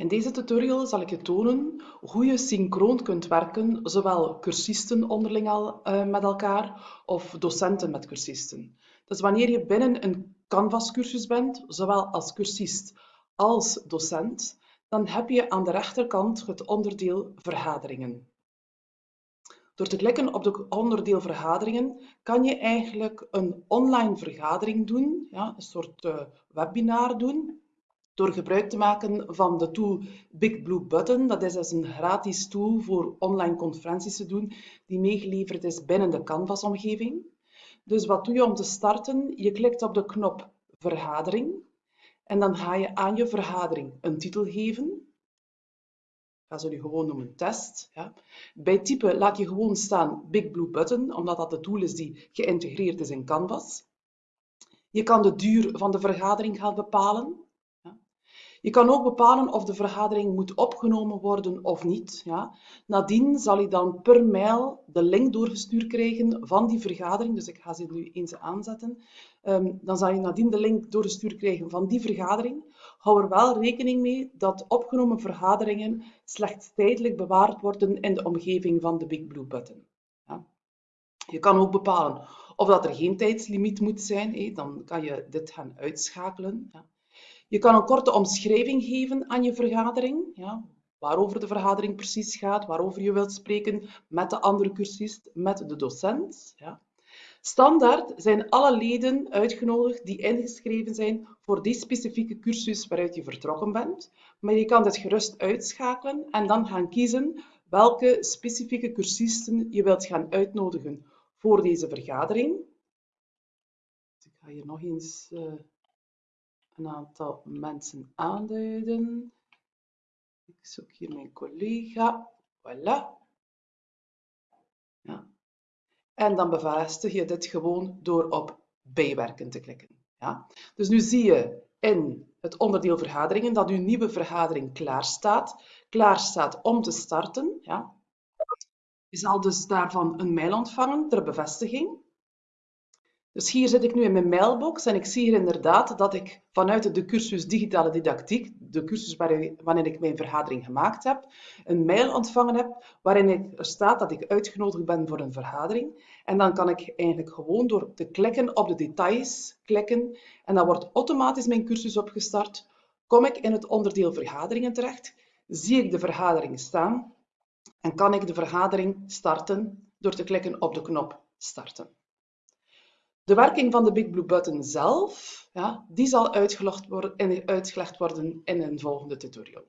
In deze tutorial zal ik je tonen hoe je synchroon kunt werken, zowel cursisten onderling al, uh, met elkaar of docenten met cursisten. Dus wanneer je binnen een Canvas-cursus bent, zowel als cursist als docent, dan heb je aan de rechterkant het onderdeel vergaderingen. Door te klikken op het onderdeel vergaderingen kan je eigenlijk een online vergadering doen, ja, een soort uh, webinar doen, door gebruik te maken van de tool Big Blue Button. Dat is dus een gratis tool voor online conferenties te doen, die meegeleverd is binnen de Canvas-omgeving. Dus wat doe je om te starten? Je klikt op de knop vergadering en dan ga je aan je vergadering een titel geven. Ga ze nu gewoon noemen test. Ja. Bij typen laat je gewoon staan Big Blue Button, omdat dat de tool is die geïntegreerd is in Canvas. Je kan de duur van de vergadering gaan bepalen. Je kan ook bepalen of de vergadering moet opgenomen worden of niet. Ja. Nadien zal je dan per mail de link doorgestuurd krijgen van die vergadering. Dus ik ga ze nu eens aanzetten. Um, dan zal je nadien de link doorgestuurd krijgen van die vergadering. Hou er wel rekening mee dat opgenomen vergaderingen slechts tijdelijk bewaard worden in de omgeving van de Big Blue Button. Ja. Je kan ook bepalen of dat er geen tijdslimiet moet zijn. Dan kan je dit gaan uitschakelen. Ja. Je kan een korte omschrijving geven aan je vergadering, ja, waarover de vergadering precies gaat, waarover je wilt spreken met de andere cursist, met de docent. Ja. Standaard zijn alle leden uitgenodigd die ingeschreven zijn voor die specifieke cursus waaruit je vertrokken bent. Maar je kan dit gerust uitschakelen en dan gaan kiezen welke specifieke cursisten je wilt gaan uitnodigen voor deze vergadering. Ik ga hier nog eens uh, een aantal mensen aanduiden. Ik zoek hier mijn collega. Voilà. Ja. En dan bevestig je dit gewoon door op bijwerken te klikken. Ja. Dus nu zie je in het onderdeel vergaderingen dat uw nieuwe vergadering klaar staat. Klaar staat om te starten. Ja. Je zal dus daarvan een mail ontvangen ter bevestiging. Dus hier zit ik nu in mijn mailbox en ik zie hier inderdaad dat ik vanuit de cursus Digitale Didactiek, de cursus waarin ik mijn vergadering gemaakt heb, een mail ontvangen heb waarin er staat dat ik uitgenodigd ben voor een vergadering. En dan kan ik eigenlijk gewoon door te klikken op de details klikken en dan wordt automatisch mijn cursus opgestart. Kom ik in het onderdeel vergaderingen terecht, zie ik de vergadering staan en kan ik de vergadering starten door te klikken op de knop starten. De werking van de Big Blue Button zelf, ja, die zal worden, uitgelegd worden in een volgende tutorial.